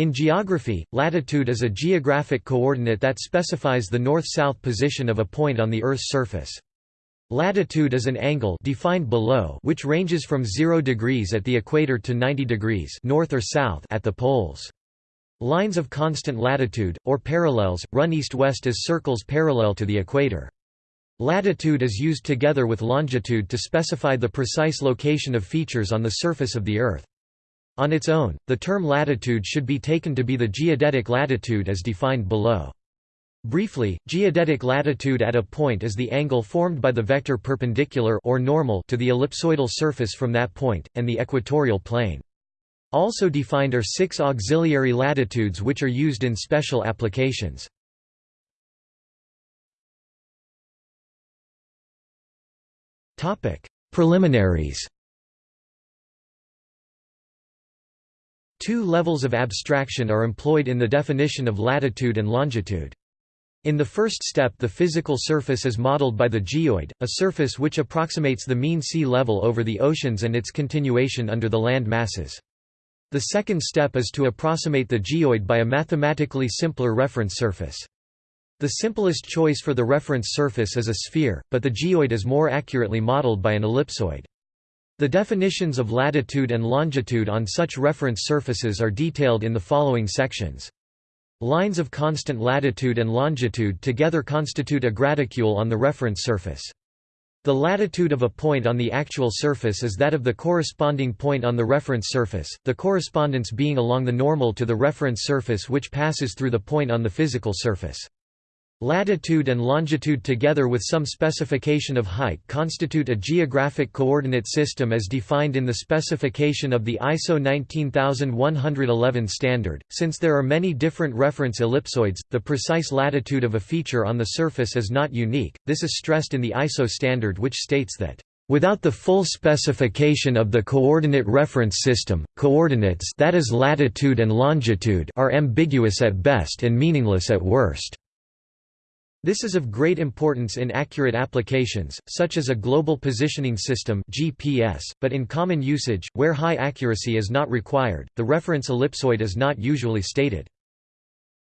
In geography, latitude is a geographic coordinate that specifies the north-south position of a point on the Earth's surface. Latitude is an angle defined below which ranges from 0 degrees at the equator to 90 degrees north or south at the poles. Lines of constant latitude, or parallels, run east-west as circles parallel to the equator. Latitude is used together with longitude to specify the precise location of features on the surface of the Earth. On its own, the term latitude should be taken to be the geodetic latitude as defined below. Briefly, geodetic latitude at a point is the angle formed by the vector perpendicular or normal to the ellipsoidal surface from that point, and the equatorial plane. Also defined are six auxiliary latitudes which are used in special applications. Preliminaries Two levels of abstraction are employed in the definition of latitude and longitude. In the first step the physical surface is modeled by the geoid, a surface which approximates the mean sea level over the oceans and its continuation under the land masses. The second step is to approximate the geoid by a mathematically simpler reference surface. The simplest choice for the reference surface is a sphere, but the geoid is more accurately modeled by an ellipsoid. The definitions of latitude and longitude on such reference surfaces are detailed in the following sections. Lines of constant latitude and longitude together constitute a graticule on the reference surface. The latitude of a point on the actual surface is that of the corresponding point on the reference surface, the correspondence being along the normal to the reference surface which passes through the point on the physical surface. Latitude and longitude together with some specification of height constitute a geographic coordinate system as defined in the specification of the ISO 19111 standard. Since there are many different reference ellipsoids, the precise latitude of a feature on the surface is not unique. This is stressed in the ISO standard which states that Without the full specification of the coordinate reference system, coordinates that is latitude and longitude are ambiguous at best and meaningless at worst. This is of great importance in accurate applications, such as a global positioning system GPS, but in common usage, where high accuracy is not required, the reference ellipsoid is not usually stated.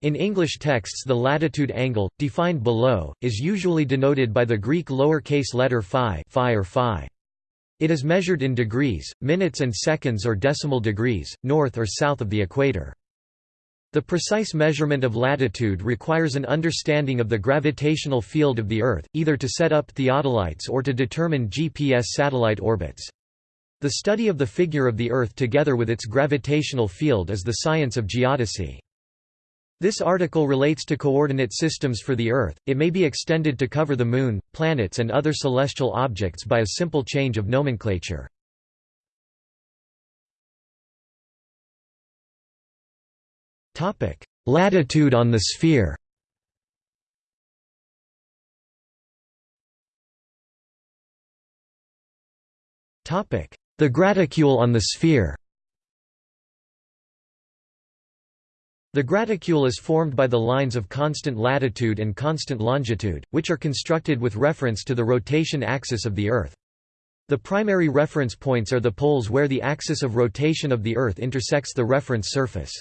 In English texts the latitude angle, defined below, is usually denoted by the Greek lowercase letter phi, phi or phi. It is measured in degrees, minutes and seconds or decimal degrees, north or south of the equator. The precise measurement of latitude requires an understanding of the gravitational field of the Earth, either to set up theodolites or to determine GPS satellite orbits. The study of the figure of the Earth together with its gravitational field is the science of geodesy. This article relates to coordinate systems for the Earth, it may be extended to cover the Moon, planets and other celestial objects by a simple change of nomenclature. Latitude on the sphere The graticule on the sphere The graticule is formed by the lines of constant latitude and constant longitude, which are constructed with reference to the rotation axis of the Earth. The primary reference points are the poles where the axis of rotation of the Earth intersects the reference surface.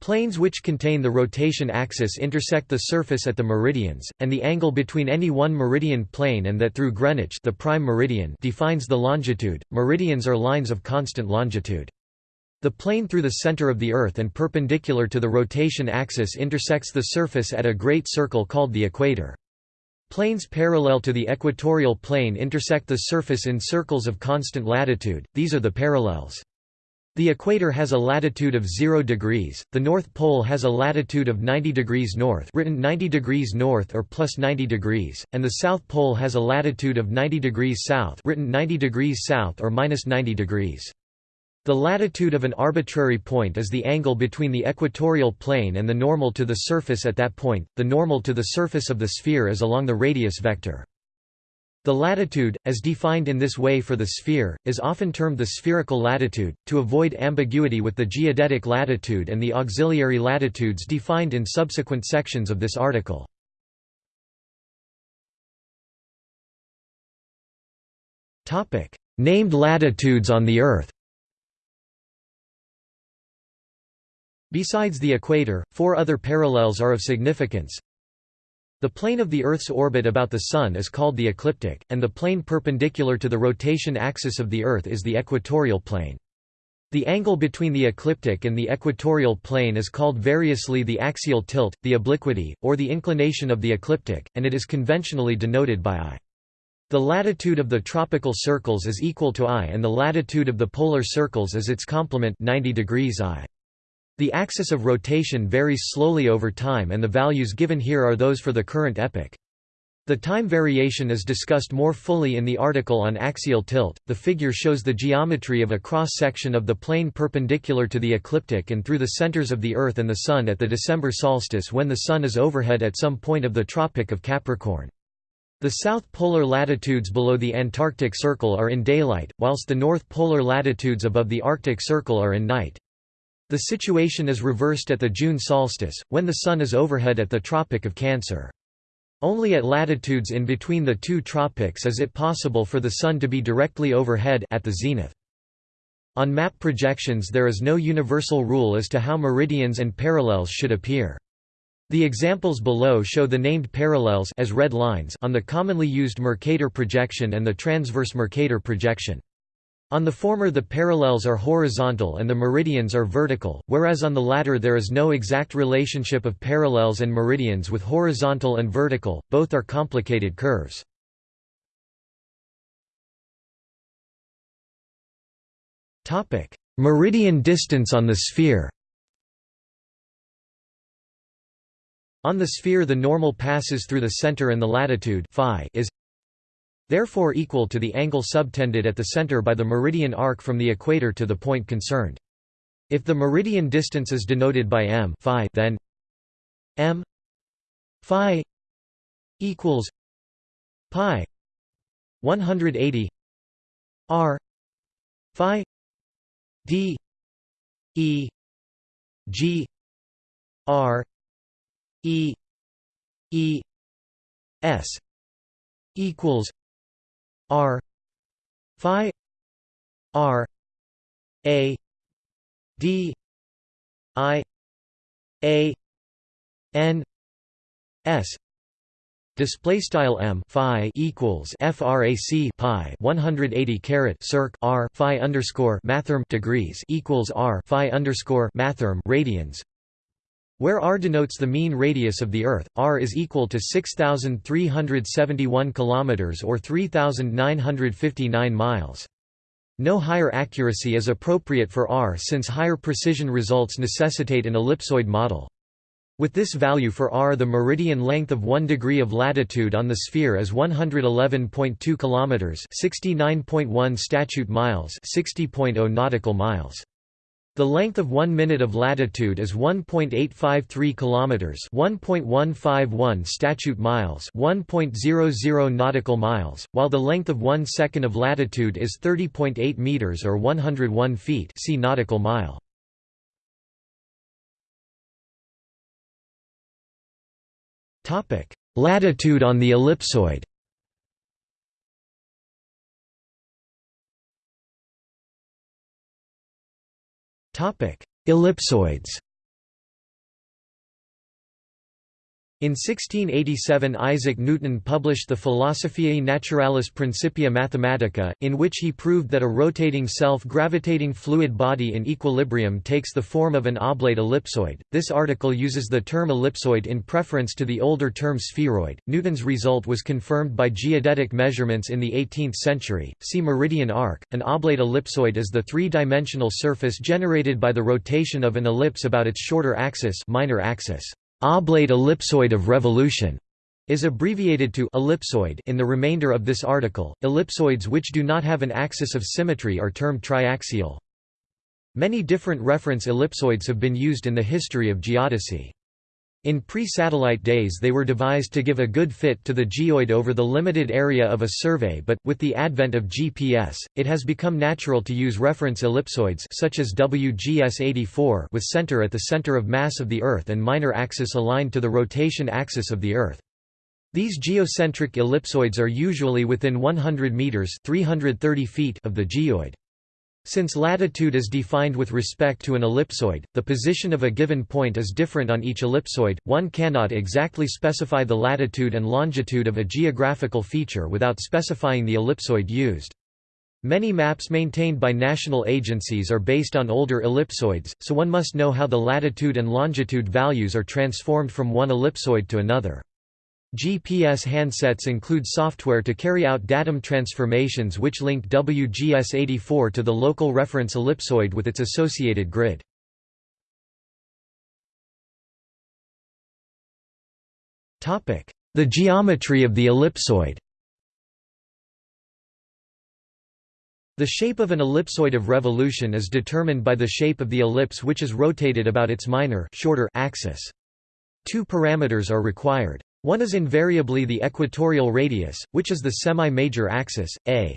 Planes which contain the rotation axis intersect the surface at the meridians, and the angle between any one meridian plane and that through Greenwich the prime meridian defines the longitude. Meridians are lines of constant longitude. The plane through the center of the Earth and perpendicular to the rotation axis intersects the surface at a great circle called the equator. Planes parallel to the equatorial plane intersect the surface in circles of constant latitude, these are the parallels. The equator has a latitude of 0 degrees, the North Pole has a latitude of 90 degrees north written 90 degrees north or plus 90 degrees, and the South Pole has a latitude of 90 degrees south written 90 degrees south or minus 90 degrees. The latitude of an arbitrary point is the angle between the equatorial plane and the normal to the surface at that point, the normal to the surface of the sphere is along the radius vector. The latitude, as defined in this way for the sphere, is often termed the spherical latitude, to avoid ambiguity with the geodetic latitude and the auxiliary latitudes defined in subsequent sections of this article. Named latitudes on the Earth Besides the equator, four other parallels are of significance. The plane of the Earth's orbit about the Sun is called the ecliptic, and the plane perpendicular to the rotation axis of the Earth is the equatorial plane. The angle between the ecliptic and the equatorial plane is called variously the axial tilt, the obliquity, or the inclination of the ecliptic, and it is conventionally denoted by I. The latitude of the tropical circles is equal to I and the latitude of the polar circles is its complement 90 degrees I. The axis of rotation varies slowly over time and the values given here are those for the current epoch. The time variation is discussed more fully in the article on axial tilt. The figure shows the geometry of a cross section of the plane perpendicular to the ecliptic and through the centers of the Earth and the Sun at the December solstice when the Sun is overhead at some point of the Tropic of Capricorn. The south polar latitudes below the Antarctic Circle are in daylight, whilst the north polar latitudes above the Arctic Circle are in night. The situation is reversed at the June solstice, when the Sun is overhead at the Tropic of Cancer. Only at latitudes in between the two tropics is it possible for the Sun to be directly overhead at the zenith. On map projections there is no universal rule as to how meridians and parallels should appear. The examples below show the named parallels as red lines on the commonly used Mercator projection and the transverse Mercator projection. On the former the parallels are horizontal and the meridians are vertical, whereas on the latter there is no exact relationship of parallels and meridians with horizontal and vertical, both are complicated curves. Meridian distance on the sphere On the sphere the normal passes through the center and the latitude phi is therefore equal to the angle subtended at the center by the meridian arc from the equator to the point concerned. If the meridian distance is denoted by m phi, then m phi equals pi 180 r phi d e g r e e s equals R Phi R A D I A N S. Display style m phi equals frac pi 180 caret circ r phi underscore mathrm degrees equals r phi underscore mathrm radians where r denotes the mean radius of the Earth, r is equal to 6,371 km or 3,959 miles. No higher accuracy is appropriate for r since higher precision results necessitate an ellipsoid model. With this value for r the meridian length of 1 degree of latitude on the sphere is 111.2 km 69.1 statute miles 60.0 nautical miles. The length of 1 minute of latitude is 1.853 kilometers, 1.151 statute miles, 1.00 nautical miles, while the length of 1 second of latitude is 30.8 meters or 101 feet. See nautical mile. Topic: Latitude on the ellipsoid. Ellipsoids In 1687 Isaac Newton published the Philosophiae Naturalis Principia Mathematica, in which he proved that a rotating self-gravitating fluid body in equilibrium takes the form of an oblate ellipsoid. This article uses the term ellipsoid in preference to the older term spheroid. Newton's result was confirmed by geodetic measurements in the 18th century. See meridian arc. An oblate ellipsoid is the three-dimensional surface generated by the rotation of an ellipse about its shorter axis, minor axis. Oblate ellipsoid of revolution is abbreviated to ellipsoid in the remainder of this article. Ellipsoids which do not have an axis of symmetry are termed triaxial. Many different reference ellipsoids have been used in the history of geodesy. In pre-satellite days they were devised to give a good fit to the geoid over the limited area of a survey but, with the advent of GPS, it has become natural to use reference ellipsoids such as WGS-84 with center at the center of mass of the Earth and minor axis aligned to the rotation axis of the Earth. These geocentric ellipsoids are usually within 100 meters (330 feet) of the geoid. Since latitude is defined with respect to an ellipsoid, the position of a given point is different on each ellipsoid, one cannot exactly specify the latitude and longitude of a geographical feature without specifying the ellipsoid used. Many maps maintained by national agencies are based on older ellipsoids, so one must know how the latitude and longitude values are transformed from one ellipsoid to another. GPS handsets include software to carry out datum transformations which link WGS84 to the local reference ellipsoid with its associated grid. The geometry of the ellipsoid The shape of an ellipsoid of revolution is determined by the shape of the ellipse which is rotated about its minor shorter axis. Two parameters are required. One is invariably the equatorial radius, which is the semi-major axis, a.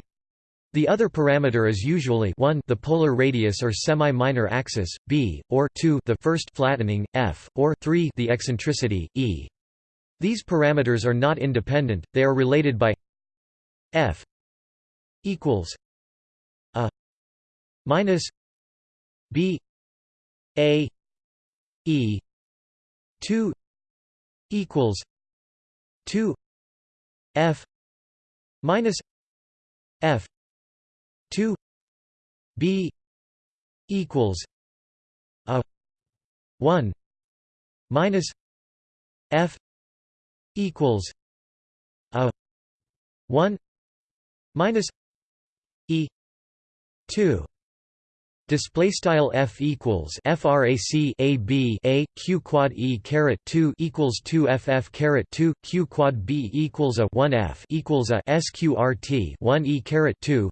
The other parameter is usually 1 the polar radius or semi-minor axis, b, or 2 the first flattening, f, or 3 the eccentricity, e. These parameters are not independent, they are related by f equals a minus b a e 2 equals 2 f minus f 2 b equals a 1 minus f equals a 1 minus e 2 Display style f equals frac a b a q quad e caret 2 equals 2 ff caret 2 q quad b equals a 1 f equals a sqrt 1 e caret 2.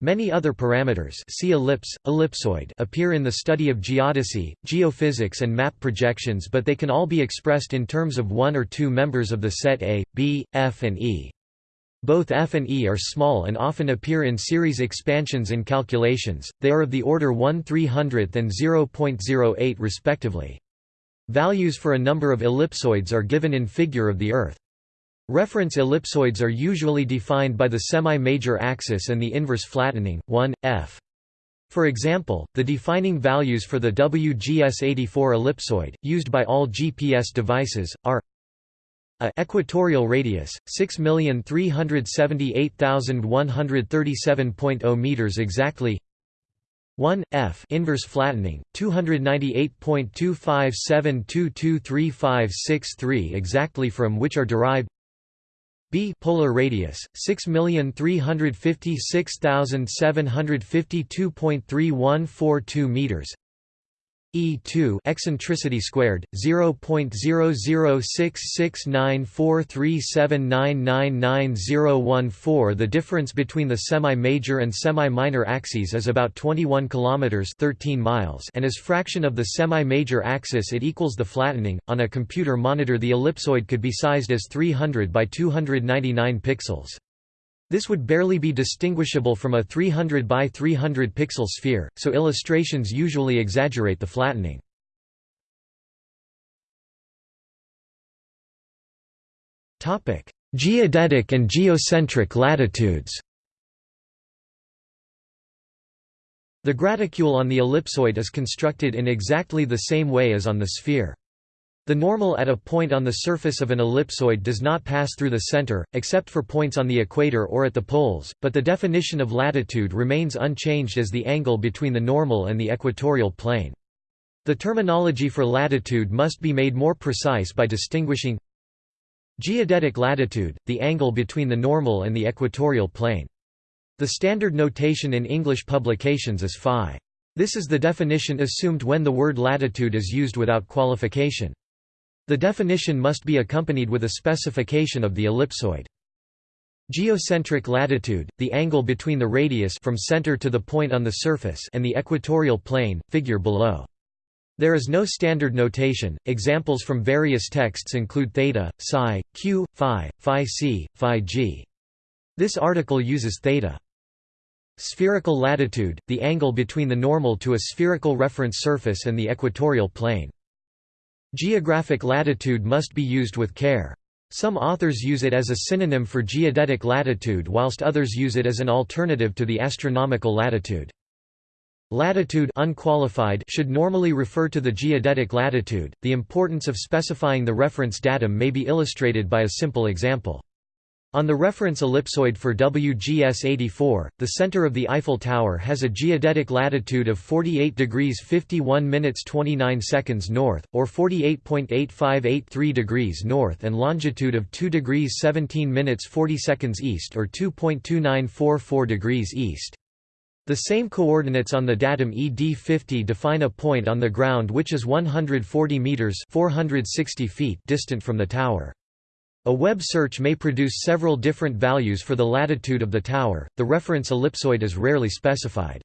Many other parameters see ellipse, ellipsoid appear in the study of geodesy, geophysics and map projections but they can all be expressed in terms of one or two members of the set A, B, F and E. Both f and e are small and often appear in series expansions in calculations, they are of the order 1 300th and 0.08 respectively. Values for a number of ellipsoids are given in figure of the Earth. Reference ellipsoids are usually defined by the semi-major axis and the inverse flattening, 1, f. For example, the defining values for the WGS84 ellipsoid, used by all GPS devices, are a equatorial radius 6378137.0 meters exactly. 1 f inverse flattening 298.257223563 exactly from which are derived b polar radius 6356752.3142 meters E2 eccentricity squared 0.006694379999014 The difference between the semi-major and semi-minor axes is about 21 kilometers 13 miles and as fraction of the semi-major axis it equals the flattening. On a computer monitor the ellipsoid could be sized as 300 by 299 pixels this would barely be distinguishable from a 300 by 300 pixel sphere, so illustrations usually exaggerate the flattening. Geodetic and geocentric latitudes The graticule on the ellipsoid is constructed in exactly the same way as on the sphere. The normal at a point on the surface of an ellipsoid does not pass through the center, except for points on the equator or at the poles, but the definition of latitude remains unchanged as the angle between the normal and the equatorial plane. The terminology for latitude must be made more precise by distinguishing Geodetic latitude, the angle between the normal and the equatorial plane. The standard notation in English publications is phi. This is the definition assumed when the word latitude is used without qualification. The definition must be accompanied with a specification of the ellipsoid. Geocentric latitude, the angle between the radius from center to the point on the surface and the equatorial plane, figure below. There is no standard notation. Examples from various texts include theta, psi, q, phi, phi c, phi g. This article uses theta. Spherical latitude, the angle between the normal to a spherical reference surface and the equatorial plane. Geographic latitude must be used with care. Some authors use it as a synonym for geodetic latitude whilst others use it as an alternative to the astronomical latitude. Latitude unqualified should normally refer to the geodetic latitude. The importance of specifying the reference datum may be illustrated by a simple example. On the reference ellipsoid for WGS 84, the center of the Eiffel Tower has a geodetic latitude of 48 degrees 51 minutes 29 seconds north, or 48.8583 degrees north and longitude of 2 degrees 17 minutes 40 seconds east or 2.2944 degrees east. The same coordinates on the datum ED50 define a point on the ground which is 140 meters 460 feet distant from the tower. A web search may produce several different values for the latitude of the tower. The reference ellipsoid is rarely specified.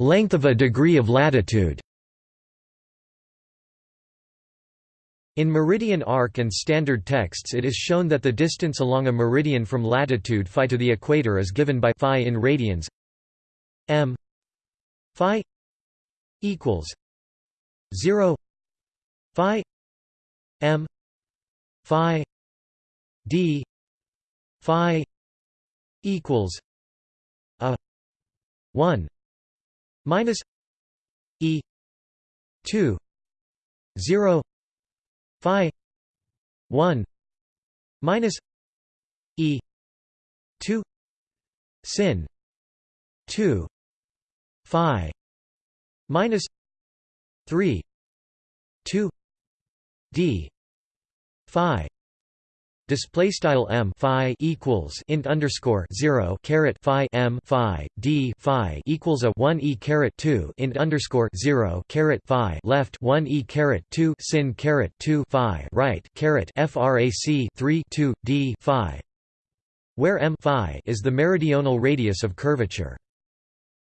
Length of a degree of latitude. In meridian arc and standard texts it is shown that the distance along a meridian from latitude phi to the equator is given by phi in radians m phi equals 0 phi m phi d phi equals a 1 minus e 2 0 phi 1 minus e 2 sin 2 phi minus 3 2 d phi display style m phi equals int underscore 0 caret phi m phi d phi equals a 1 e caret 2 int underscore 0 caret phi left 1 e caret 2 sin caret 2 phi right caret frac 3 2 d phi where m phi is the meridional radius of curvature.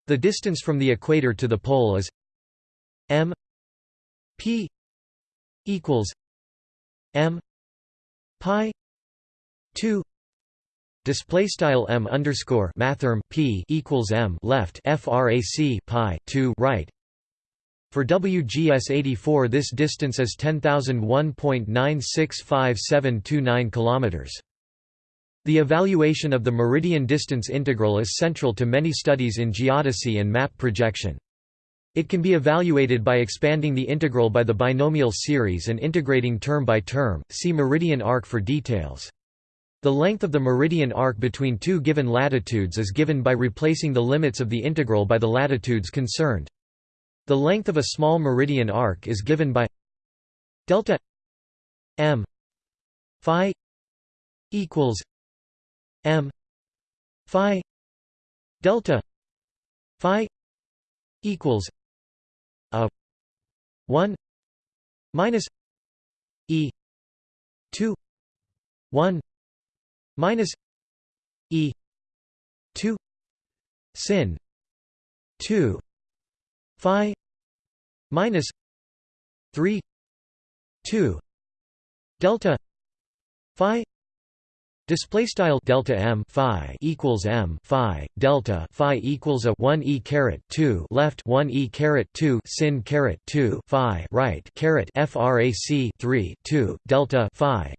The distance from the equator to the pole is m P equals M pi two Display style m underscore mathrm p equals m left frac pi two right. For WGS 84, this distance is 10,001.965729 kilometers. The evaluation of the meridian distance integral is central to many studies in geodesy and map projection. It can be evaluated by expanding the integral by the binomial series and integrating term by term. See meridian arc for details. The length of the meridian arc between two given latitudes is given by replacing the limits of the integral by the latitudes concerned. The length of a small meridian arc is given by delta m phi equals m phi delta phi equals a 1 minus e 2 1 minus e 2 sin 2 phi minus 3 2 delta phi Display style delta m phi equals m phi delta phi equals a 1 e caret 2 left 1 e caret 2 sin caret 2 phi right caret frac 3 2 delta phi.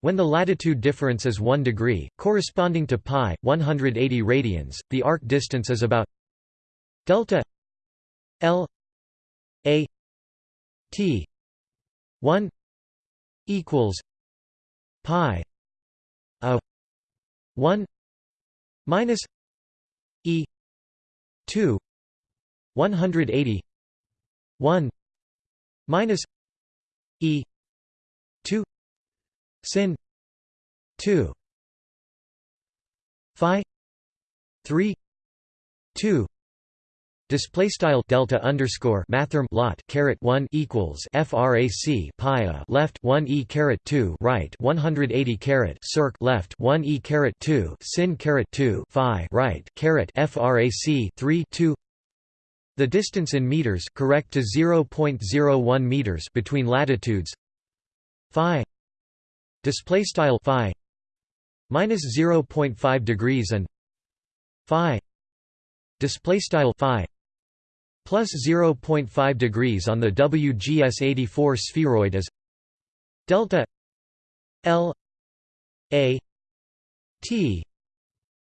When the latitude difference is 1 degree, corresponding to pi 180 radians, the arc distance is about delta l a t 1 equals pi 1 minus e 2 180 1 minus e 2 sin 2 phi 3 2 Display style delta underscore mathrm lot caret one equals frac pi left one e caret two right one hundred eighty caret circ left one e caret two sin caret two phi right caret frac three two. The distance in meters correct to zero point zero one meters between latitudes. Phi. Display style phi. Minus zero point five degrees and. Phi. Display style phi plus 0.5 degrees on the WGS 84 spheroid is delta L A T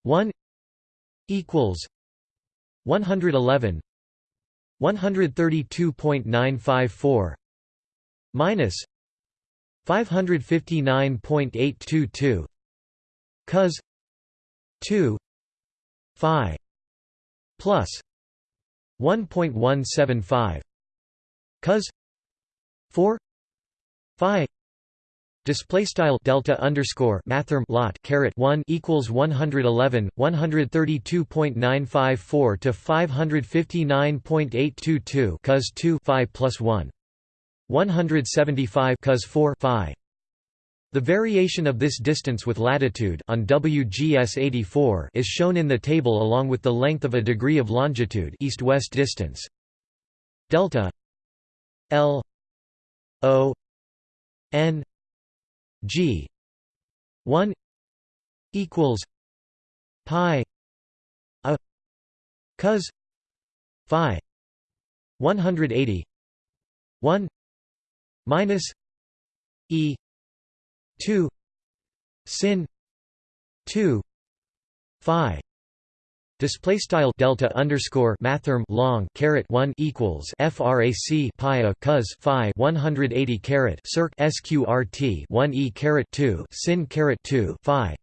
one equals 111 132.954 minus 559.822 cos two phi plus one point one seven five cos four phi Display style delta underscore mathrm lot caret one equals one hundred eleven one hundred thirty two point nine five four to five hundred fifty nine point eight two two cos two phi plus one one hundred seventy five cos four phi. The variation of this distance with latitude on WGS 84 is shown in the table along with the length of a degree of longitude east-west distance. Delta L O N G one equals pi a cos phi one hundred eighty one minus E two sin two phi Display style delta underscore mathrm long caret one equals frac pi a cos phi one hundred eighty caret circ sqrt one e caret two sin caret two phi.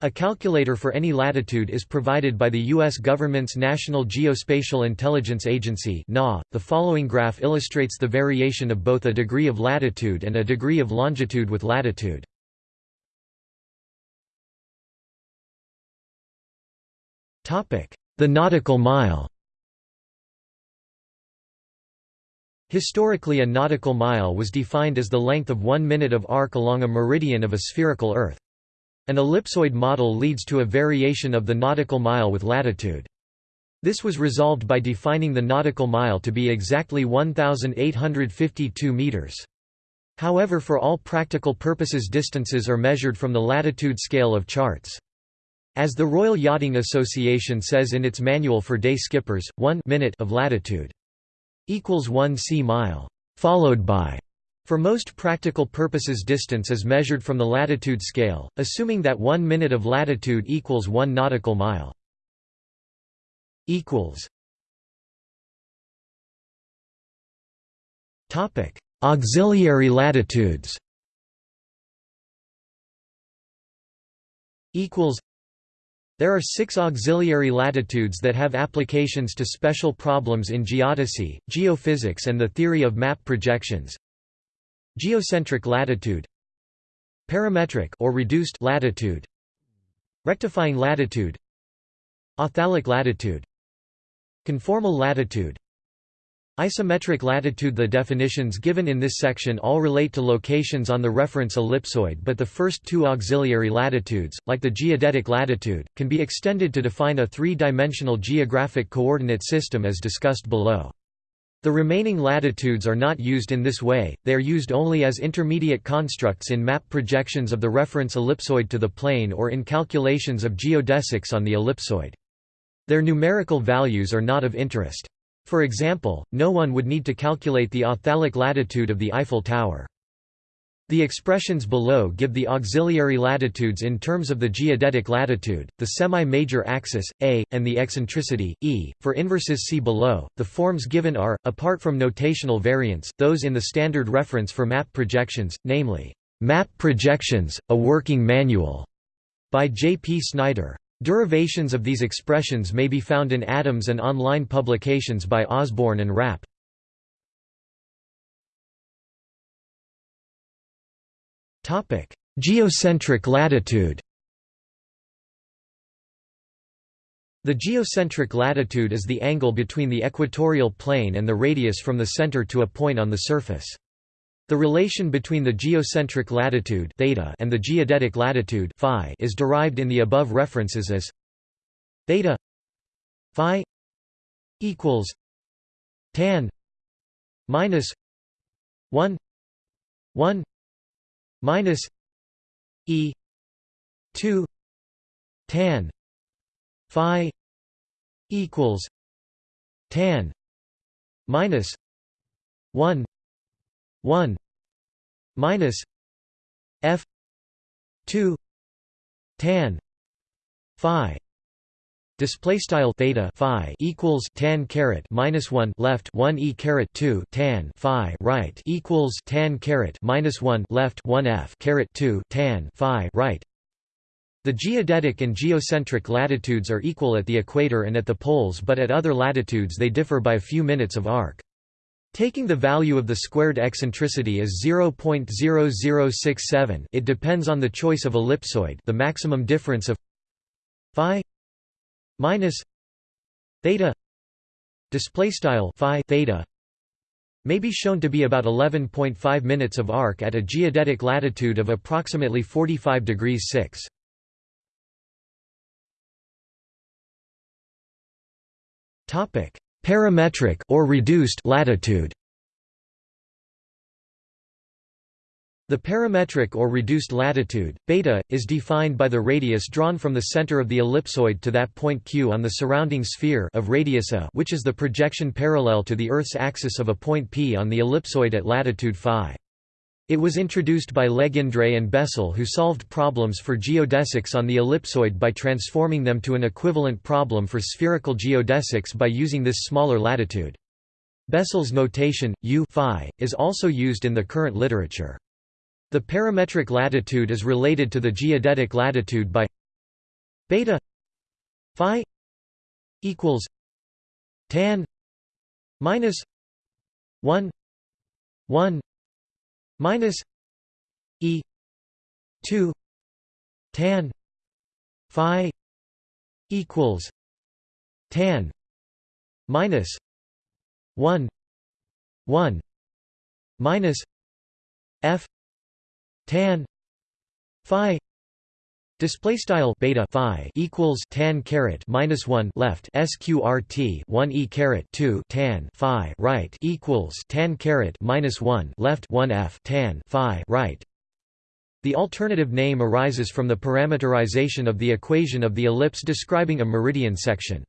A calculator for any latitude is provided by the U.S. government's National Geospatial Intelligence Agency. The following graph illustrates the variation of both a degree of latitude and a degree of longitude with latitude. The nautical mile Historically a nautical mile was defined as the length of one minute of arc along a meridian of a spherical Earth. An ellipsoid model leads to a variation of the nautical mile with latitude. This was resolved by defining the nautical mile to be exactly 1,852 meters. However for all practical purposes distances are measured from the latitude scale of charts. As the Royal Yachting Association says in its manual for day skippers, 1 minute of latitude equals 1 sea mile, followed by for most practical purposes distance is measured from the latitude scale, assuming that 1 minute of latitude equals 1 nautical mile. Auxiliary latitudes there are six auxiliary latitudes that have applications to special problems in geodesy, geophysics and the theory of map projections. Geocentric latitude Parametric or reduced latitude Rectifying latitude Authalic latitude Conformal latitude Isometric latitude The definitions given in this section all relate to locations on the reference ellipsoid but the first two auxiliary latitudes, like the geodetic latitude, can be extended to define a three-dimensional geographic coordinate system as discussed below. The remaining latitudes are not used in this way, they are used only as intermediate constructs in map projections of the reference ellipsoid to the plane or in calculations of geodesics on the ellipsoid. Their numerical values are not of interest. For example, no one would need to calculate the authalic latitude of the Eiffel Tower. The expressions below give the auxiliary latitudes in terms of the geodetic latitude, the semi-major axis, A, and the eccentricity, E. For inverses see below, the forms given are, apart from notational variants, those in the standard reference for map projections, namely, "'Map Projections, a Working Manual' by J. P. Snyder. Derivations of these expressions may be found in Adams and online publications by Osborne and Rapp. Geocentric latitude The geocentric latitude is the angle between the equatorial plane and the radius from the center to a point on the surface. The relation between the geocentric latitude theta and the geodetic latitude phi is derived in the above references as theta phi equals tan minus 1 1 minus e 2 tan phi equals tan minus 1 1 minus f 2 tan phi display style theta phi equals tan caret minus 1 left 1 e caret 2 tan phi right equals tan caret minus 1 left 1 f caret 2 tan phi right the geodetic and geocentric latitudes are equal at the equator and at the poles but at other latitudes they differ by a few minutes of arc. Taking the value of the squared eccentricity as 0.0067 it depends on the choice of ellipsoid the maximum difference of phi minus theta display style phi theta may be shown to be about 11.5 minutes of arc at a geodetic latitude of approximately 45 degrees 6 Topic: Parametric or reduced latitude. The parametric or reduced latitude, beta, is defined by the radius drawn from the center of the ellipsoid to that point q on the surrounding sphere of radius a which is the projection parallel to the Earth's axis of a point p on the ellipsoid at latitude phi. It was introduced by Legendre and Bessel who solved problems for geodesics on the ellipsoid by transforming them to an equivalent problem for spherical geodesics by using this smaller latitude. Bessel's notation, u phi, is also used in the current literature. The parametric latitude is related to the geodetic latitude by beta phi equals tan minus 1 1 minus e 2 tan phi equals tan minus 1 1 minus f tan phi Display style beta phi equals tan caret minus one left sqrt one e caret two tan phi right equals tan caret minus one left one f tan phi right. The alternative name arises from the parameterization of the equation of the ellipse describing a meridian section.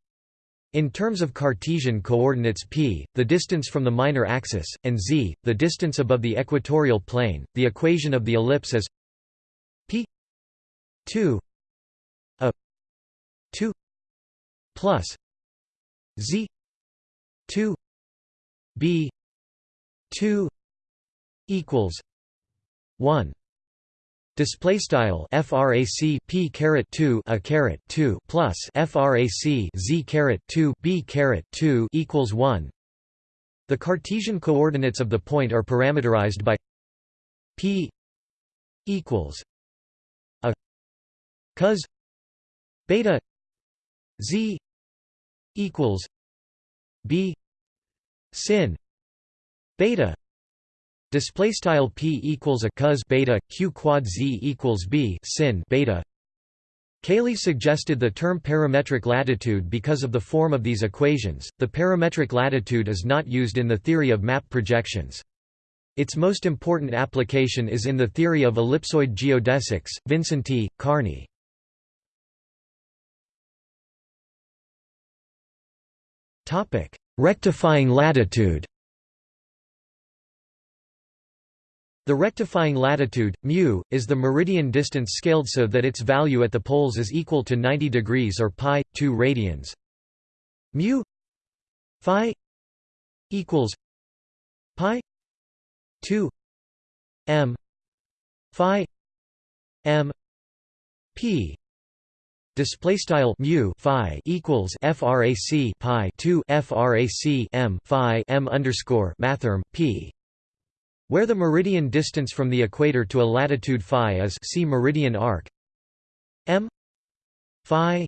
In terms of Cartesian coordinates p, the distance from the minor axis, and z, the distance above the equatorial plane, the equation of the ellipse is p 2 a 2 plus z 2 b 2 equals 1 Display style frac p caret 2 a caret 2 plus frac z caret 2 b caret 2 equals 1. The Cartesian coordinates of the point are parameterized by p equals a cos beta z equals b sin beta display style p equals a cos beta q quad z equals b sin beta Cayley suggested the term parametric latitude because of the form of these equations. The parametric latitude is not used in the theory of map projections. Its most important application is in the theory of ellipsoid geodesics. Vincenty, Karney. Topic: Rectifying latitude The rectifying latitude, μ, is the meridian distance scaled so that its value at the poles is equal to 90 degrees or pi 2 radians. μ phi equals pi 2 m phi m p display style mu phi equals frac pi 2 frac m phi m underscore mathrm p where the meridian distance from the equator to a latitude phi is see meridian arc. M phi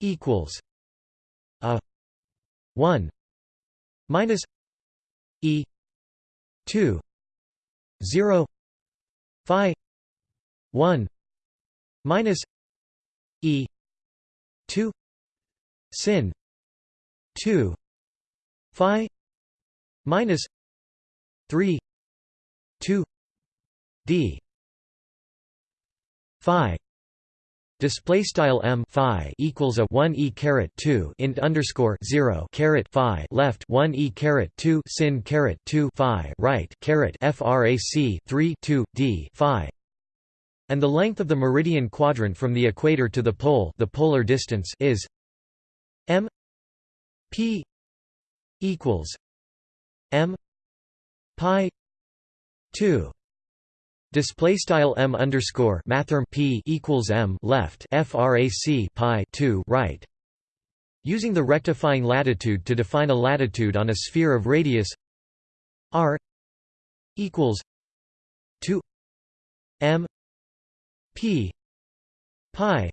equals a 1 minus e 2 0 phi 1 minus E two sin two Phi minus three two D Phi Display style m phi equals a one e caret two int underscore zero caret phi left one e caret two sin caret two phi right caret frac three two d phi. And the length of the meridian quadrant from the equator to the pole the polar distance is m p equals m pi 2 display style m underscore mathrm p equals m left frac pi 2 right. Using the rectifying latitude to define a latitude on a sphere of radius r equals 2 m p pi.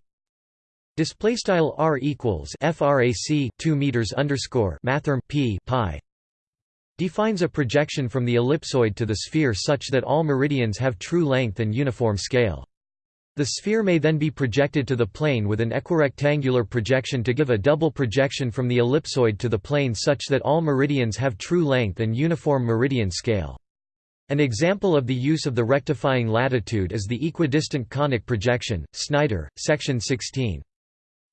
Display style r equals frac 2 meters underscore mathrm p pi defines a projection from the ellipsoid to the sphere such that all meridians have true length and uniform scale the sphere may then be projected to the plane with an equirectangular projection to give a double projection from the ellipsoid to the plane such that all meridians have true length and uniform meridian scale. An example of the use of the rectifying latitude is the equidistant conic projection, Snyder, section 16.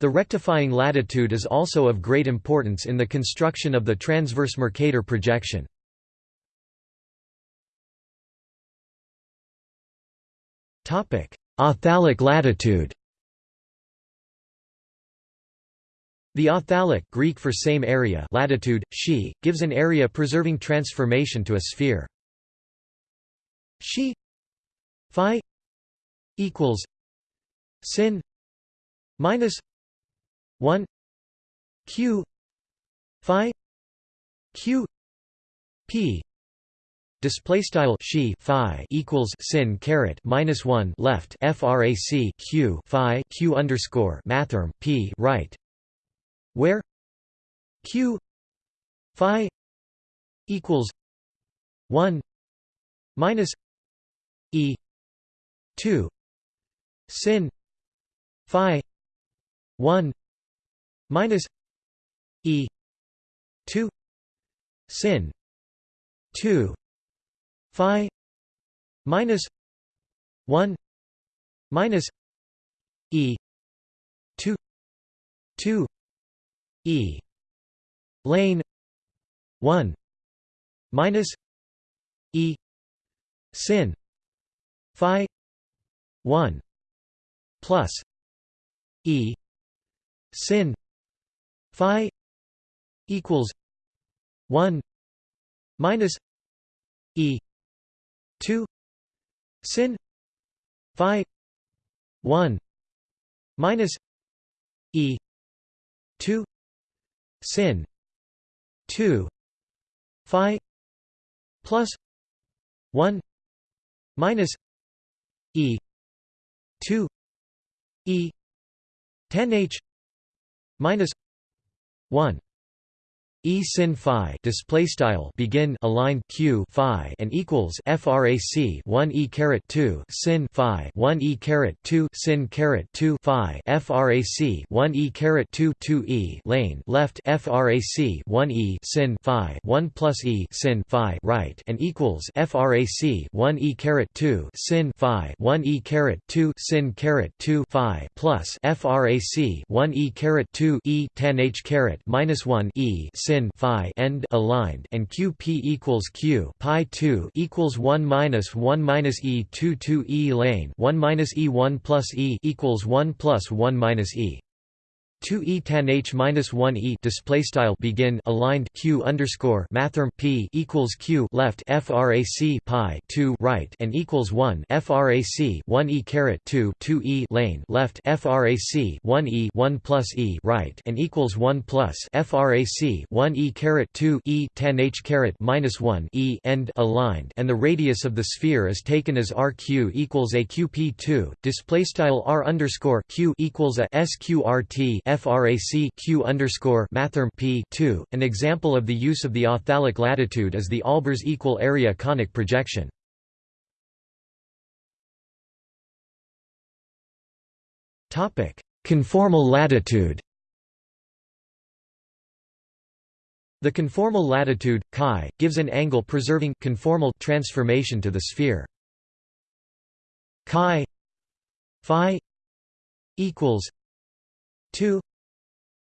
The rectifying latitude is also of great importance in the construction of the transverse Mercator projection. Authalic latitude The authalic Greek for same area latitude, she, gives an area preserving transformation to a sphere. She phi equals sin minus 1 q phi q p. Display style she phi equals sin caret minus 1 left frac q phi q underscore mathrm p right. Where? Q phi equals 1 minus e 2 sin phi 1 minus e 2 sin 2 phi minus 1 minus e 2 2 e lane 1 minus e sin phi 1 plus e sin phi equals 1 minus e 2 sin phi 1 minus e 2 sin 2 phi plus 1 minus e 2 e tan h minus 1 E sin phi display style begin aligned q phi and equals frac 1 e caret 2 sin phi 1 e caret 2 sin caret 2 phi frac 1 e caret 2 2 e lane left frac 1 e sin phi 1 plus e sin phi right and equals frac 1 e caret 2 sin phi 1 e caret 2 sin caret 2 phi plus frac 1 e caret 2 e tan h caret minus 1 e sin phi end aligned and qp equals q pi 2 equals 1 minus 1 minus e 2 2 e lane 1 minus e 1 plus e equals 1 plus 1 minus e 2 e tan h minus 1 e display style begin aligned q underscore mathrm p equals q left frac pi 2 right and equals 1 frac 1 e caret 2 2 e lane left frac 1 e 1 plus e right and equals 1 plus frac 1 e caret 2 e tan h caret minus 1 e end aligned and the radius of the sphere is taken as rq equals a qp2 display style r underscore q equals a sqrt frac q underscore mathrm p 2. An example of the use of the authalic latitude is the Albers equal area conic projection. Topic: Conformal latitude. The conformal latitude chi gives an angle preserving conformal transformation to the sphere. Chi phi equals 2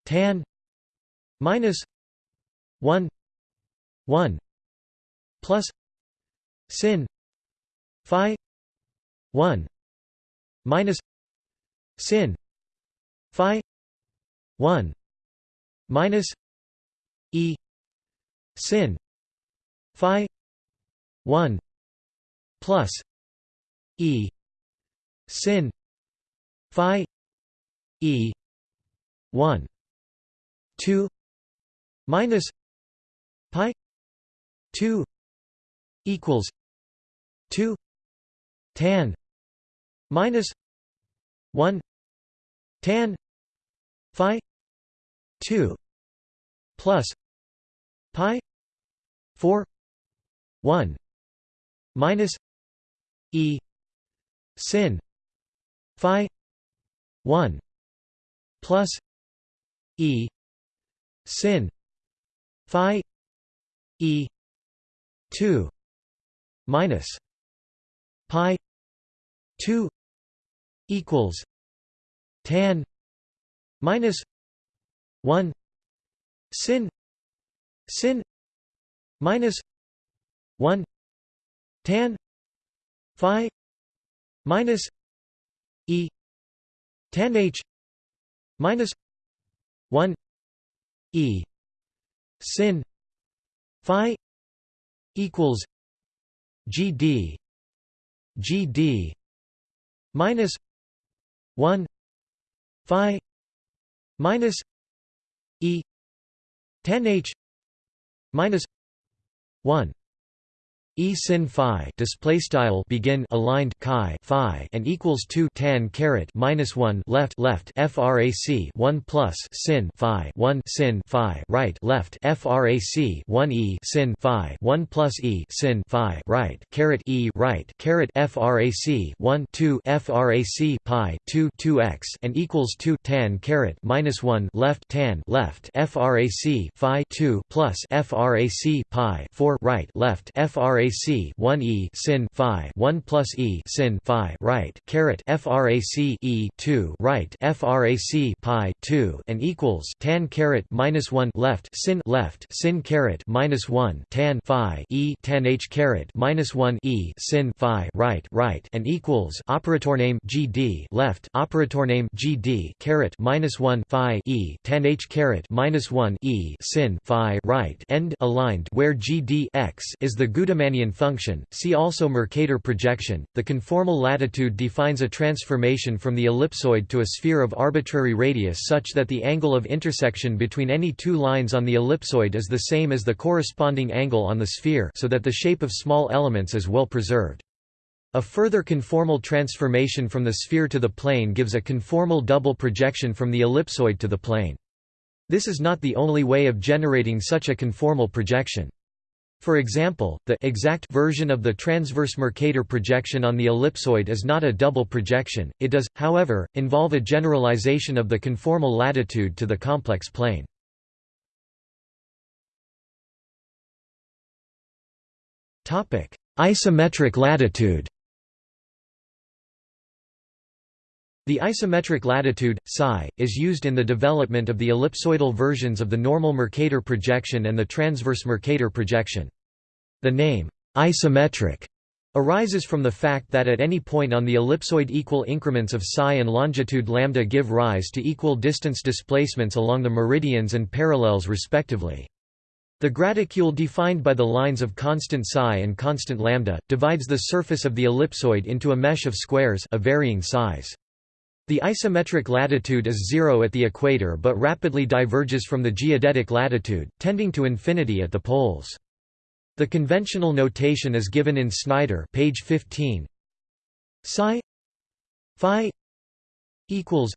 tan minus 1 1 plus sin phi 1 minus sin phi 1 minus e sin phi 1 plus e sin phi e 1 2 minus pi 2 equals 2 tan minus 1 tan phi 2 plus pi 4 1 minus e sin phi 1 plus e. Sin. Phi. E. 2 minus. Pi. 2 equals. Tan. Minus. 1 sin. Sin. Minus. 1 tan. Phi. Minus. E. Tan h. Minus 1 e sin phi equals gd gd minus 1 phi minus e tan h minus 1 E sin phi display style begin aligned chi phi and equals 2 tan caret minus 1 left left frac 1 plus sin phi 1 sin phi right left frac 1 e sin phi 1 plus e sin phi right caret e right caret frac 1 2 frac pi 2 2x and equals 2 tan caret minus 1 left tan left frac phi 2 plus frac pi 4 right left frac frac 1 e sin phi 1 plus e sin phi right. Caret frac e 2 right. Frac pi 2 and equals tan caret minus 1 left. Sin left. Sin caret minus 1 tan phi e tan h caret minus 1 e sin phi right. Right. And equals operator name gd left. Operator name gd caret minus 1 phi e tan h caret minus 1 e sin phi right. End aligned where gd x is the Function. See also Mercator projection. The conformal latitude defines a transformation from the ellipsoid to a sphere of arbitrary radius such that the angle of intersection between any two lines on the ellipsoid is the same as the corresponding angle on the sphere so that the shape of small elements is well preserved. A further conformal transformation from the sphere to the plane gives a conformal double projection from the ellipsoid to the plane. This is not the only way of generating such a conformal projection. For example, the exact version of the transverse Mercator projection on the ellipsoid is not a double projection, it does, however, involve a generalization of the conformal latitude to the complex plane. Isometric latitude The isometric latitude, psi, is used in the development of the ellipsoidal versions of the normal Mercator projection and the transverse Mercator projection. The name, isometric, arises from the fact that at any point on the ellipsoid equal increments of psi and longitude lambda give rise to equal distance displacements along the meridians and parallels respectively. The graticule defined by the lines of constant psi and constant lambda, divides the surface of the ellipsoid into a mesh of squares of varying size. The isometric latitude is zero at the equator but rapidly diverges from the geodetic latitude, tending to infinity at the poles. The conventional notation is given in Snyder page 15. Psi phi equals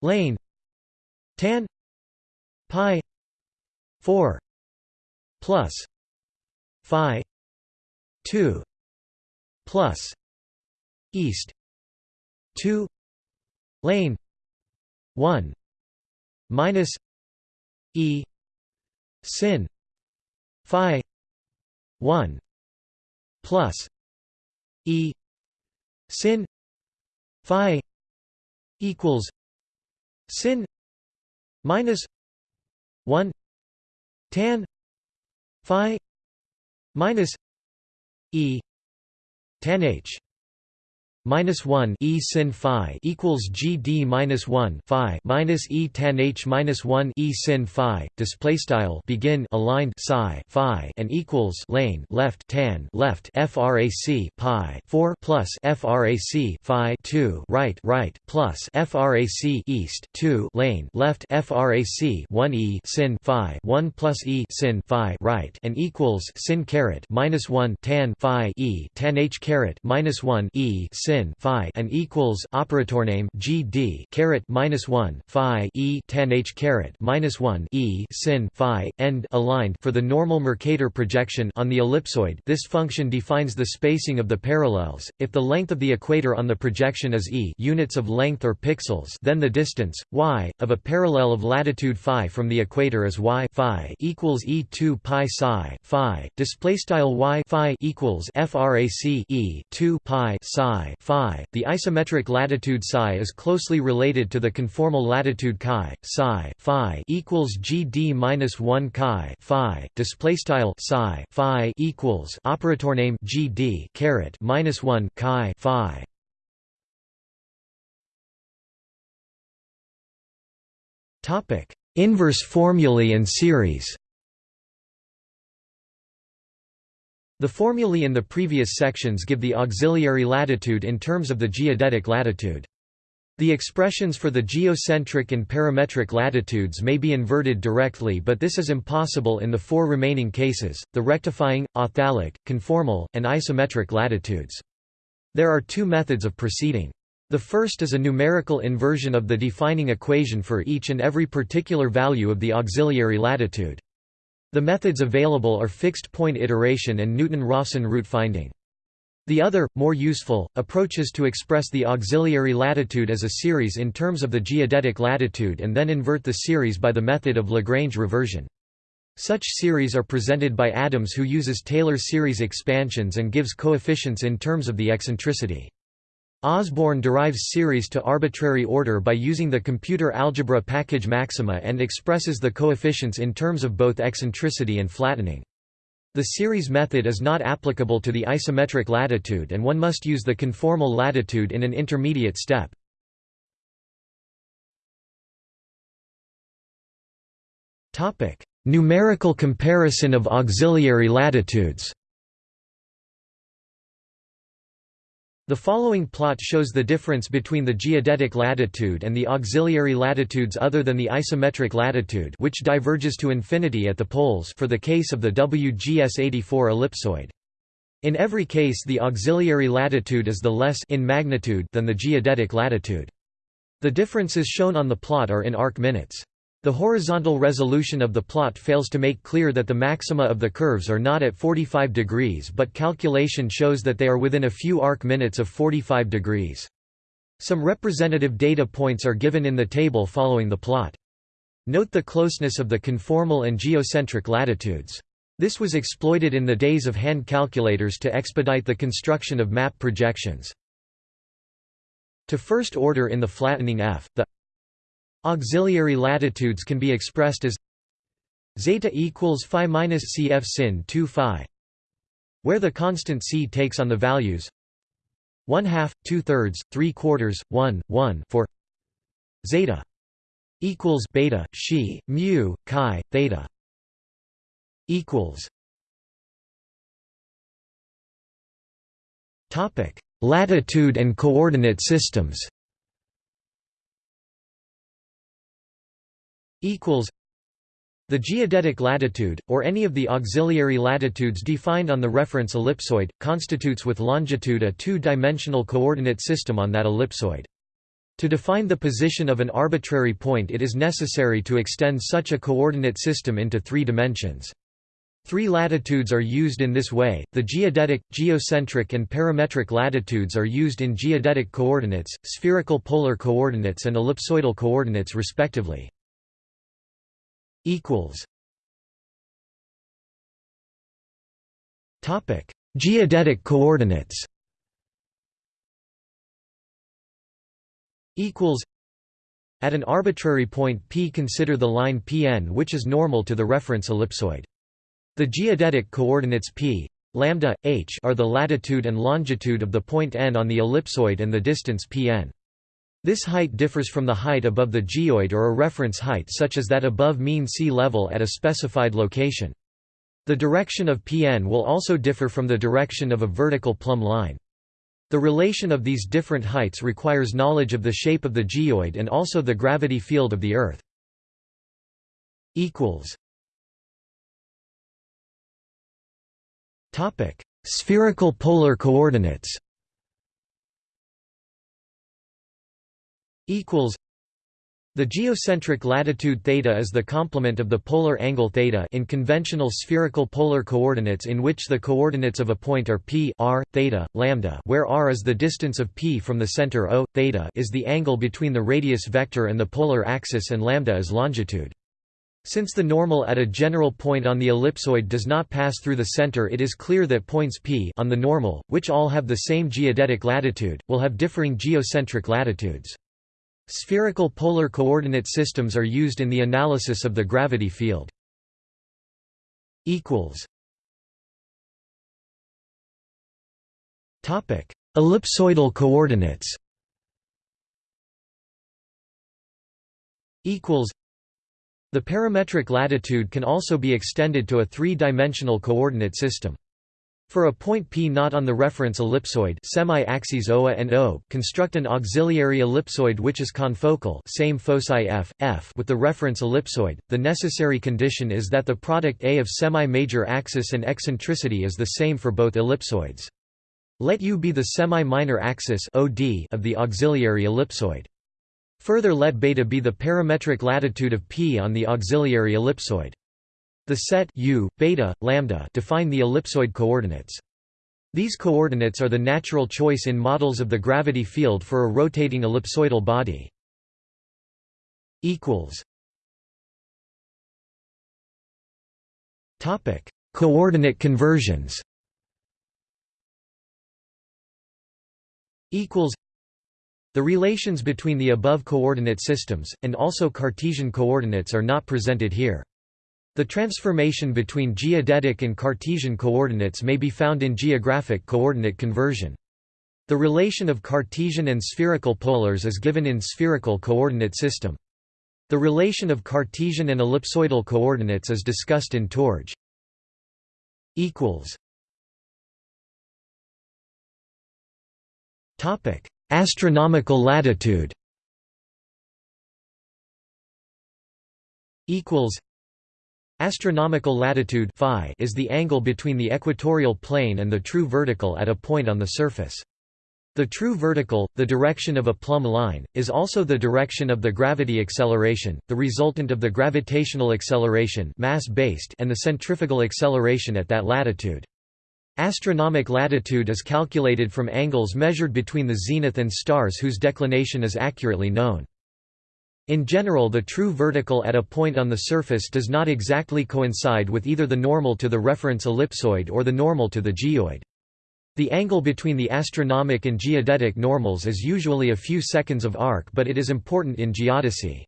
lane tan pi 4 plus phi 2 plus east 2 lane 1 minus e sin phi 1 plus e sin phi equals sin minus 1 tan phi minus e tan h minus one e sin phi equals GD minus one phi minus e tan h minus one e sin phi. Display style begin aligned psi phi and equals lane left tan left frac pi four plus frac phi two right right plus frac east two lane left frac one e sin phi one plus e sin phi right and equals sin caret minus one tan phi e tan h caret minus one e sin phi and equals operator name GD caret minus one phi e tan h caret minus one e sin phi end aligned for the normal Mercator projection on the ellipsoid. This function defines the spacing of the parallels. If the length of the equator on the projection is e units of length or pixels, then the distance y of a parallel of latitude phi from the equator is y phi equals e2 pi psi phi. Display style y phi equals frac e 2 pi psi phi. The isometric latitude psi is closely related to the conformal latitude chi psi phi equals gd minus 1 chi phi. Display style psi phi equals operator name gd caret minus 1 chi phi. Topic: Inverse formulae and series. The formulae in the previous sections give the auxiliary latitude in terms of the geodetic latitude. The expressions for the geocentric and parametric latitudes may be inverted directly but this is impossible in the four remaining cases, the rectifying, authalic, conformal, and isometric latitudes. There are two methods of proceeding. The first is a numerical inversion of the defining equation for each and every particular value of the auxiliary latitude. The methods available are fixed point iteration and Newton-Raphson root finding. The other, more useful, approach is to express the auxiliary latitude as a series in terms of the geodetic latitude and then invert the series by the method of Lagrange reversion. Such series are presented by Adams who uses Taylor series expansions and gives coefficients in terms of the eccentricity. Osborne derives series to arbitrary order by using the computer algebra package maxima and expresses the coefficients in terms of both eccentricity and flattening. The series method is not applicable to the isometric latitude and one must use the conformal latitude in an intermediate step. Numerical comparison of auxiliary latitudes The following plot shows the difference between the geodetic latitude and the auxiliary latitudes other than the isometric latitude which diverges to infinity at the poles for the case of the WGS-84 ellipsoid. In every case the auxiliary latitude is the less in magnitude than the geodetic latitude. The differences shown on the plot are in arc minutes. The horizontal resolution of the plot fails to make clear that the maxima of the curves are not at 45 degrees but calculation shows that they are within a few arc minutes of 45 degrees. Some representative data points are given in the table following the plot. Note the closeness of the conformal and geocentric latitudes. This was exploited in the days of hand calculators to expedite the construction of map projections. To first order in the flattening f, the Auxiliary latitudes can be expressed as zeta equals phi minus cf sin 2 phi, where the constant c takes on the values 1 half, 2 thirds, 3 quarters, 1, 1 for zeta equals beta she mu chi theta equals topic latitude and coordinate systems equals the geodetic latitude, or any of the auxiliary latitudes defined on the reference ellipsoid, constitutes with longitude a two-dimensional coordinate system on that ellipsoid. To define the position of an arbitrary point it is necessary to extend such a coordinate system into three dimensions. Three latitudes are used in this way, the geodetic, geocentric and parametric latitudes are used in geodetic coordinates, spherical polar coordinates and ellipsoidal coordinates respectively equals Topic: Geodetic coordinates. Equals. At an arbitrary point P consider the line Pn which is normal to the reference ellipsoid. The geodetic coordinates P lambda, h are the latitude and longitude of the point n on the ellipsoid and the distance pn. This height differs from the height above the geoid or a reference height such as that above mean sea level at a specified location. The direction of Pn will also differ from the direction of a vertical plumb line. The relation of these different heights requires knowledge of the shape of the geoid and also the gravity field of the Earth. Spherical polar coordinates equals the geocentric latitude theta is the complement of the polar angle theta in conventional spherical polar coordinates in which the coordinates of a point are p r, theta, lambda where r is the distance of p from the center o, theta is the angle between the radius vector and the polar axis and lambda is longitude. Since the normal at a general point on the ellipsoid does not pass through the center it is clear that points p on the normal, which all have the same geodetic latitude, will have differing geocentric latitudes. Spherical polar coordinate systems are used in the analysis of the gravity field. Topic: Ellipsoidal coordinates. Equals. The parametric latitude can also be extended to a three-dimensional coordinate system. For a point P not on the reference ellipsoid semi-axes OA and O, construct an auxiliary ellipsoid which is confocal same foci f, f with the reference ellipsoid. The necessary condition is that the product A of semi-major axis and eccentricity is the same for both ellipsoids. Let U be the semi-minor axis OD of the auxiliary ellipsoid. Further let beta be the parametric latitude of P on the auxiliary ellipsoid. The set u, beta, lambda define the ellipsoid coordinates. These coordinates are the natural choice in models of the gravity field for a rotating ellipsoidal body. equals Topic: Coordinate conversions. Equals. The relations between the above coordinate systems, and also Cartesian coordinates are not presented here. The transformation between geodetic and Cartesian coordinates may be found in geographic coordinate conversion. The relation of Cartesian and spherical polars is given in spherical coordinate system. The relation of Cartesian and ellipsoidal coordinates is discussed in Torge. Topic: Astronomical latitude. Equals Astronomical latitude phi is the angle between the equatorial plane and the true vertical at a point on the surface. The true vertical, the direction of a plumb line, is also the direction of the gravity acceleration, the resultant of the gravitational acceleration mass-based and the centrifugal acceleration at that latitude. Astronomic latitude is calculated from angles measured between the zenith and stars whose declination is accurately known. In general the true vertical at a point on the surface does not exactly coincide with either the normal to the reference ellipsoid or the normal to the geoid. The angle between the astronomic and geodetic normals is usually a few seconds of arc but it is important in geodesy.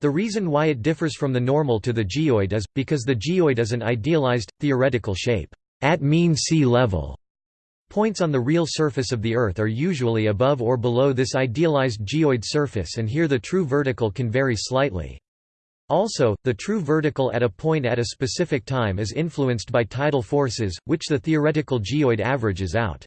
The reason why it differs from the normal to the geoid is, because the geoid is an idealized, theoretical shape, at mean sea level, Points on the real surface of the Earth are usually above or below this idealized geoid surface and here the true vertical can vary slightly. Also, the true vertical at a point at a specific time is influenced by tidal forces, which the theoretical geoid averages out.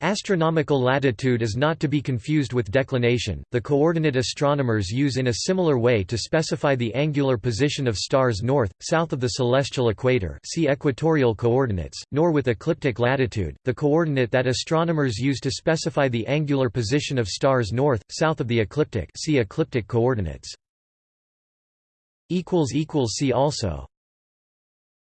Astronomical latitude is not to be confused with declination. The coordinate astronomers use in a similar way to specify the angular position of stars north, south of the celestial equator. See equatorial coordinates, nor with ecliptic latitude, the coordinate that astronomers use to specify the angular position of stars north, south of the ecliptic. See ecliptic coordinates. see also